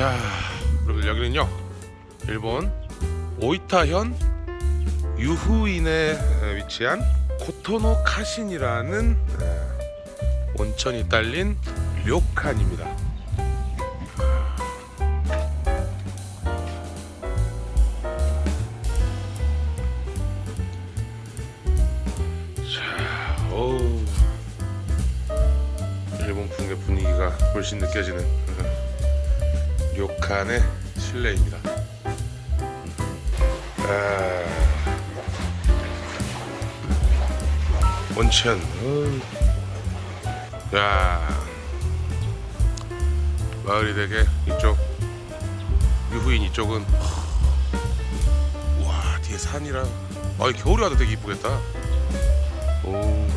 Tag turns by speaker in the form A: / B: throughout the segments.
A: 자, 여러분 여기는요 일본 오이타현 유후인에 위치한 코토노 카신이라는 에, 온천이 딸린 료칸입니다. 자, 어우, 일본 풍의 분위기가 훨씬 느껴지는 료칸의 실내입니다. 아, 온천. 야, 마을이 되게 이쪽 유후인 이쪽은 와 뒤에 산이랑 아 겨울에 와도 되게 이쁘겠다. 오.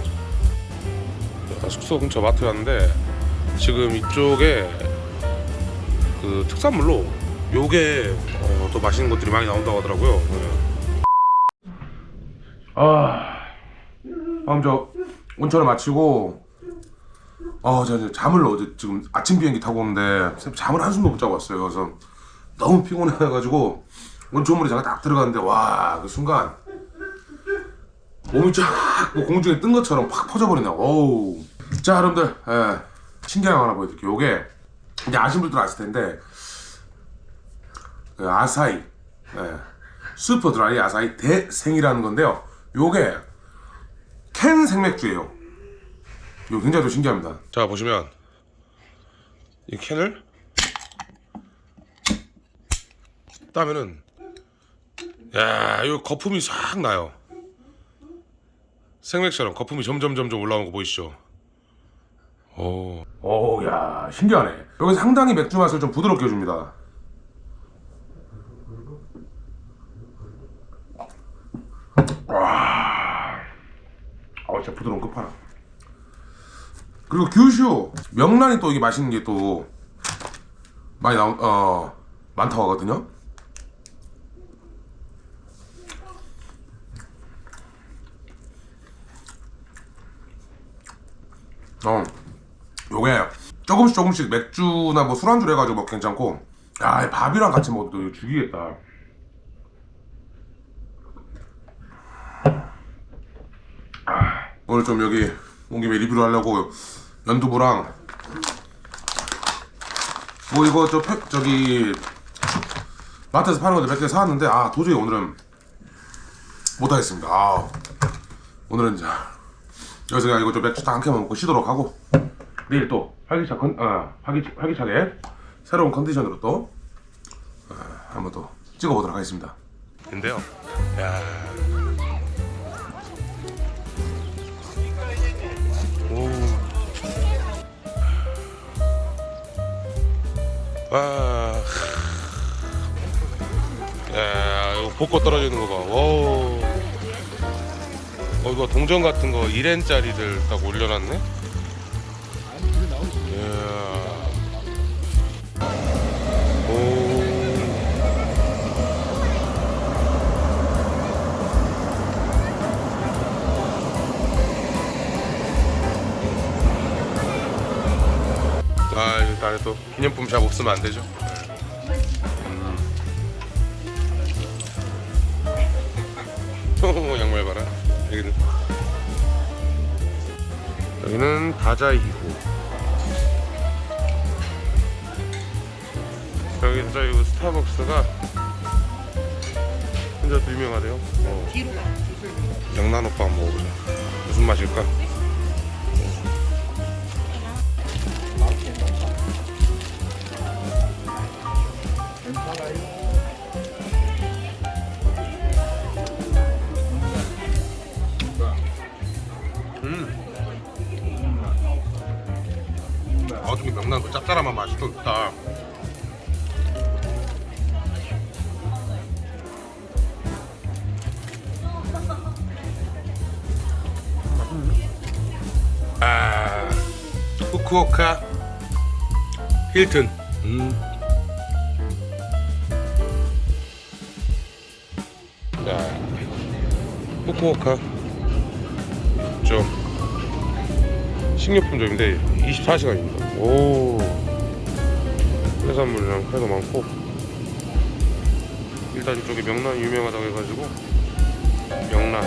A: 자, 숙소 근처 마트 갔는데 지금 이쪽에 그 특산물로 요게 어, 또 맛있는 것들이 많이 나온다고 하더라고요. 네. 아, 방금 저 온천을 마치고 어, 저, 저 잠을 어제 지금 아침 비행기 타고 오는데 잠을 한숨도 못 자고 왔어요. 그래서 너무 피곤해가지고 온천물에 제가 딱 들어갔는데 와 그 순간 몸이 쫙 뭐 공중에 뜬 것처럼 팍 퍼져버리네. 어우. 자, 여러분들, 예, 신기한 거 하나 보여드릴게요. 요게 이제 아시는 분들은 아실 텐데 그 아사히 예, 슈퍼 드라이 아사히 대생이라는 건데요. 요게 캔 생맥주예요. 이거 굉장히 또 신기합니다. 자 보시면 이 캔을 따면은 야 이거 거품이 싹 나요. 생맥처럼 거품이 점점 점점 올라오는 거 보이시죠? 오, 오, 야 신기하네. 여기 상당히 맥주 맛을 좀 부드럽게 해줍니다. 와, 아 진짜 부드러운 끝판왕. 그리고 규슈 명란이 또 이게 맛있는 게 또 많이 나오 어 많다고 하거든요. 어, 조금씩 조금씩 맥주나 뭐 술안주로 해가지고 먹 괜찮고, 야, 이 밥이랑 같이 먹어도 죽이겠다. 아, 오늘 좀 여기 온 김에 리뷰를 하려고 연두부랑 뭐 이거 저 팩, 저기 마트에서 파는 것들 몇 개 사왔는데 아 도저히 오늘은 못하겠습니다. 아 오늘은 자 여기서 그냥 이거 좀 맥주 딱 한 캔만 먹고 쉬도록 하고 내일 또 활기차 컨, 어, 활기, 활기차게 새로운 컨디션으로 또 어, 한번 또 찍어보도록 하겠습니다. 근데요, 야. 오. 와. 야, 이거 벚꽃 떨어지는 거 봐. 오. 어 이거 동전 같은 거 1엔짜리들 딱 올려놨네. 또 기념품 샵 없으면 안 되죠. 음. 양말 봐라. 여기는 여기는 다자이호. 여기 다자이호 스타벅스가 진짜 또 유명하대요. 어. 명란 오빠 한번 먹어보자. 무슨 맛일까? 아, 후쿠오카 힐튼. 음. 자, 후쿠오카 좀 식료품점인데 24시간입니다. 오. 해산물이랑 회도 많고 일단 이쪽에 명란이 유명하다고 해가지고 명란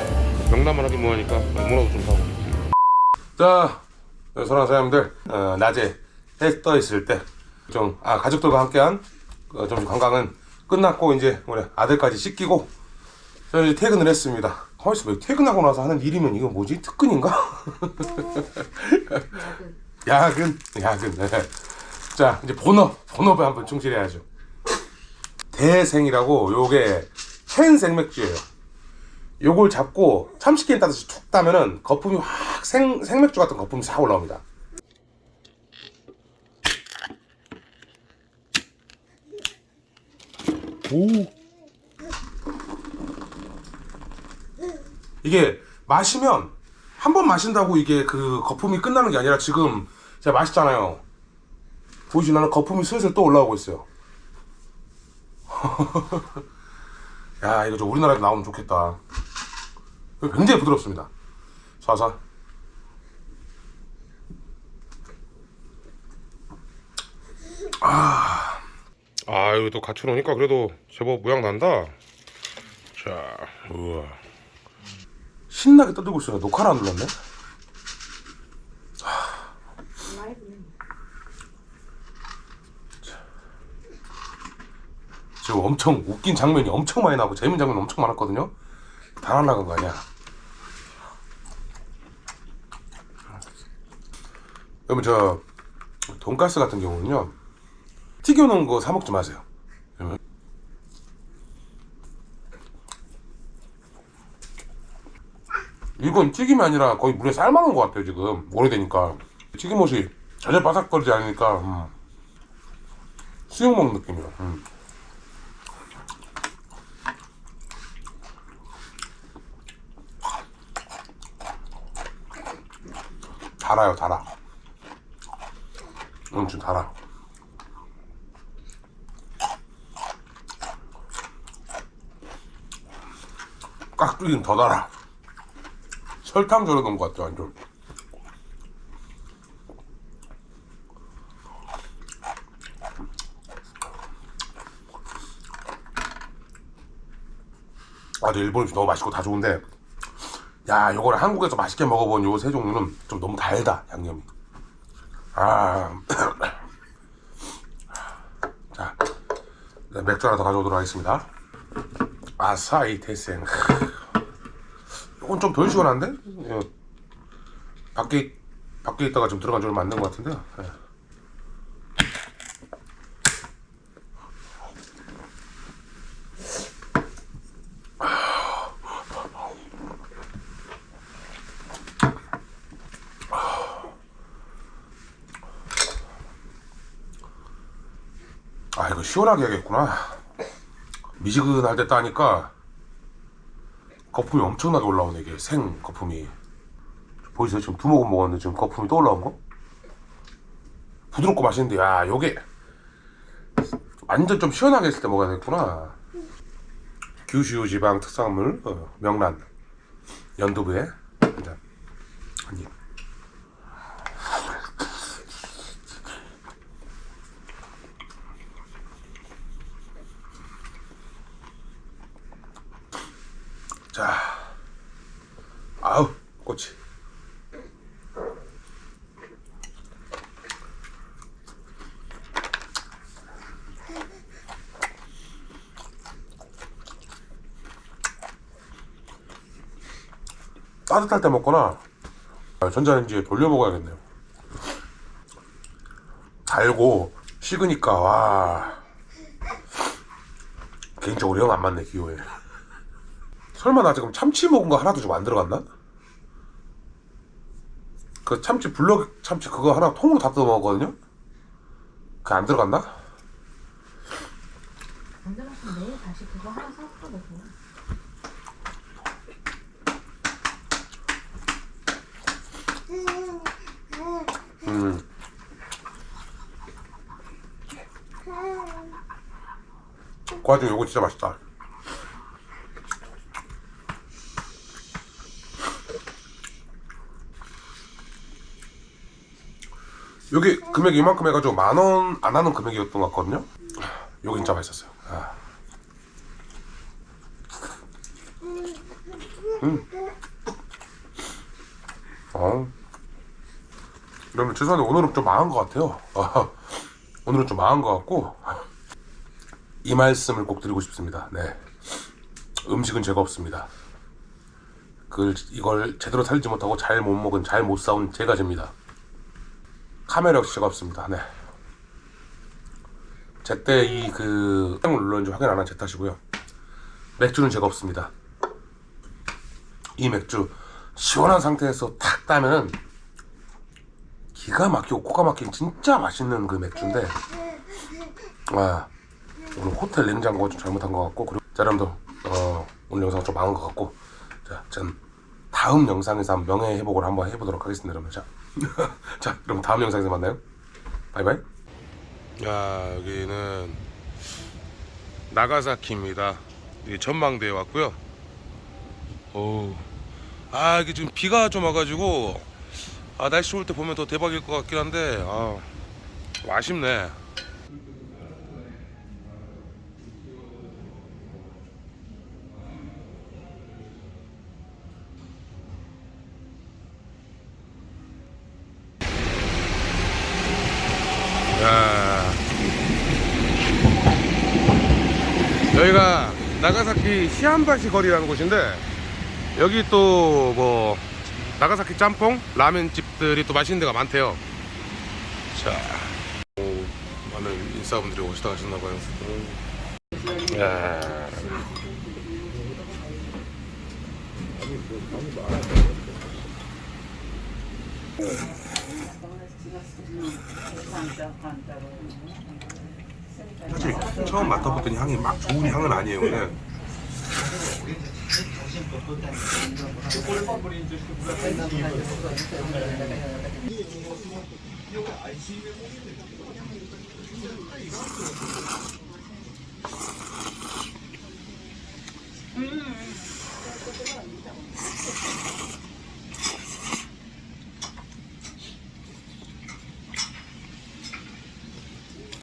A: 명란만 하긴 뭐하니까 뭐라도 좀 사고 자 사랑하는 사장님들 어, 낮에 해 떠 있을 때 좀 아 가족들과 함께한 어, 점심 관광은 끝났고 이제 우리 아들까지 씻기고 저 이제 퇴근을 했습니다. 왜 퇴근하고 나서 하는 일이면 이거 뭐지 특근인가? 야근 야근 네. 자 이제 본업 본업에 한번 충실해야죠 대생이라고 요게 캔 생맥주예요 요걸 잡고 참치캔 따듯이 툭 따면은 거품이 확 생, 생맥주 같은 거품이 싹 올라옵니다 오 이게 마시면 한 번 마신다고 이게 그 거품이 끝나는 게 아니라 지금 제가 마시잖아요. 보이시나요? 거품이 슬슬 또 올라오고 있어요. 야 이거 좀 우리나라에도 나오면 좋겠다. 굉장히 부드럽습니다. 사사. 아, 아 이거 또 같이 놓으니까 그래도 제법 모양 난다. 자, 우와. 신나게 떠들고 있어요. 녹화를 안 눌렀네. 지금 엄청 웃긴 장면이 엄청 많이 나고 재밌는 장면이 엄청 많았거든요. 다 날라간 거 아니야? 여러분 저 돈가스 같은 경우는요 튀겨놓은 거 사 먹지 마세요. 이건 튀김이 아니라 거의 물에 삶아놓은 것 같아요 지금 오래되니까 튀김옷이 전혀 바삭거리지 않으니까 음. 수육 먹는 느낌이야 음. 달아요 달아 엄청 달아 깍두기는 더 달아. 설탕 절여 놓은 것 같죠 완전. 아, 근데 일본 음식 너무 맛있고 다 좋은데 야 요거를 한국에서 맛있게 먹어본 요 세 종류는 좀 너무 달다 양념이. 아 자, 네, 맥주 하나 더 가져오도록 하겠습니다 아사히 태생 이건 좀 덜 시원한데? 예. 밖에 밖에 있다가 지금 들어간 안된 것 같은데요. 예. 아 이거 시원하게 해야겠구나. 미지근할 때 따니까 거품이 엄청나게 올라오네 이게 생 거품이. 보이세요? 지금 두 모금 먹었는데 지금 거품이 또 올라온 거? 부드럽고 맛있는데 야 요게 완전 좀 시원하게 했을 때 먹어야 되겠구나. 규슈 지방 특산물 어, 명란 연두부에 한입 자, 아우 꽃이. 따뜻할 때 먹거나 아, 전자레인지에 돌려 먹어야겠네요. 달고 식으니까 와 개인적으로 영 안 맞네 기호에. 설마 나 지금 참치 먹은 거 하나도 좀 안 들어갔나? 그 참치 블럭 참치 그거 하나 통으로 다 뜯어 먹었거든요? 그게 안 들어갔나?
B: 안 들었으면 내일 다시 그거 하나 사서 먹어.
A: 음. 그 와중에 요거 진짜 맛있다 여기 금액이 이만큼 해가지고 만 원 안 하는 금액이었던 것 같거든요. 여기 진짜 맛있었어요. 아. 음. 어. 여러분 죄송한데 오늘은 좀 망한 것 같아요. 아, 오늘은 좀 망한 것 같고 이 말씀을 꼭 드리고 싶습니다. 네. 음식은 죄가 없습니다. 그걸 이걸 제대로 살지 못하고 잘 못 먹은 잘 못 싸운 제가 죄입니다. 카메라 역시 죄가 없습니다. 네. 제때 이그 을 눌렀는지 확인 안 한 제 탓이고요. 맥주는 죄가 없습니다. 이 맥주 시원한 상태에서 탁 따면은 기가 막히고 코가 막힌 진짜 맛있는 그 맥주인데 아 오늘 호텔 냉장고 좀 잘못한 것 같고 그리고 자 여러분들 어, 오늘 영상 좀 망한 것 같고 자 전 다음 영상에서 한번 명예 회복을 한번 해보도록 하겠습니다 여러분. 자, 자 그럼 다음 영상에서 만나요. 바이바이. 야 여기는 나가사키입니다. 여기 전망대에 왔고요. 오, 아 이게 지금 비가 좀 와가지고 아 날씨 올때 보면 더 대박일 것 같긴 한데 아좀 아쉽네 야. 여기가 나가사키 시한바시 거리라는 곳인데 여기 또 뭐 나가사키 짬뽕 라면 집들이 또 맛있는 데가 많대요. 자, 오, 많은 인싸분들이 오시다 가셨나봐요. 야. 사실 처음 맡아봤더니 향이 막 좋은 향은 아니에요 오늘. 음.